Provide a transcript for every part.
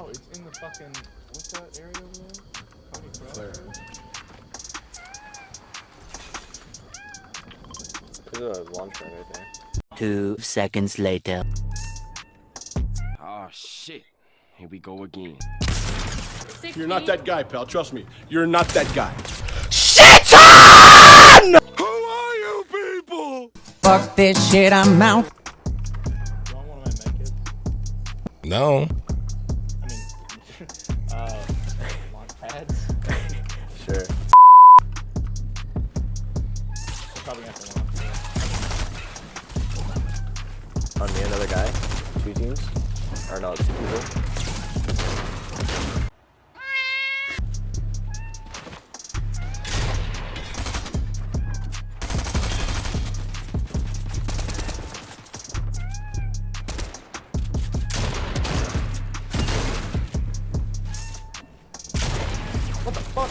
Oh, it's in the fucking what's that area over there? Coney Cross Where? area? There's a launch pad right there. Two seconds later. Oh shit. Here we go again. You're not that guy, pal. Trust me. You're not that guy. SHIT WHO are you people? Fuck this shit, I'm out. You want one of my? No. Uh, pads. Sure. Probably. On me, another guy. Two teams. Or no, two people. What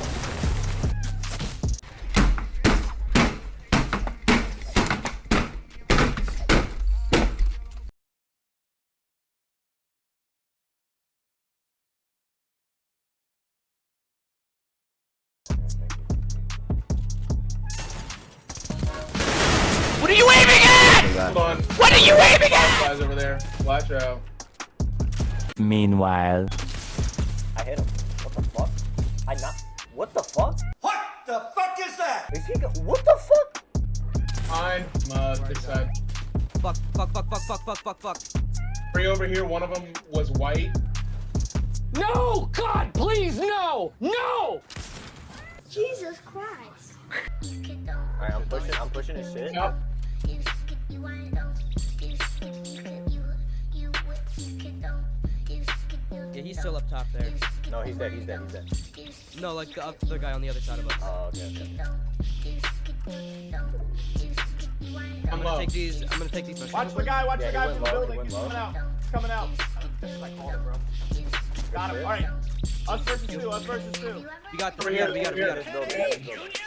are you aiming at? There's. Hold on. What are you aiming at? Guys over there. Watch out. Meanwhile. I hit him. What the fuck? I not. What the fuck? What the fuck is that? Is he go- what the fuck? Fine. Uh, this side. Fuck, fuck, fuck, fuck, fuck, fuck, fuck, fuck. Three over here. One of them was white. No! God, please, no! No! Jesus Christ. Alright, I'm pushing. I'm pushing his shit. Yep. Yeah, he's still up top there. No, he's dead. He's dead. He's dead. No, like the other guy on the other side of us. Oh, okay. okay. I'm I'm gonna low. take these. I'm gonna take these. mushrooms. Watch the guy, watch Yeah, the guy from the low, he building. He's low. coming out. He's coming out. This called it, bro. Got him. Alright. Us versus two, us versus two. We got this. Over We got it. We here, got it. We got it.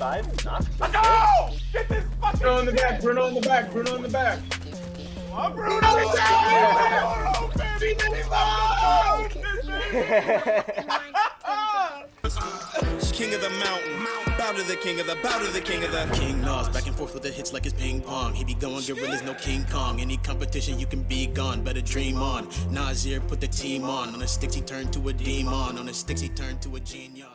Hit him 85. Knock. No! Get this fucking Bruno in the back. Bruno in the back. Bruno in the back. Oh, Bruno! Oh, baby, King of the mountain, bow to the king of the, bow to the king of the King Nas, back and forth with the hits like it's ping pong. He be going gorillas, no King Kong. Any competition, you can be gone, better dream on. Nazir put the team on. On the sticks, he turned to a demon. On the sticks, he turned to a genius.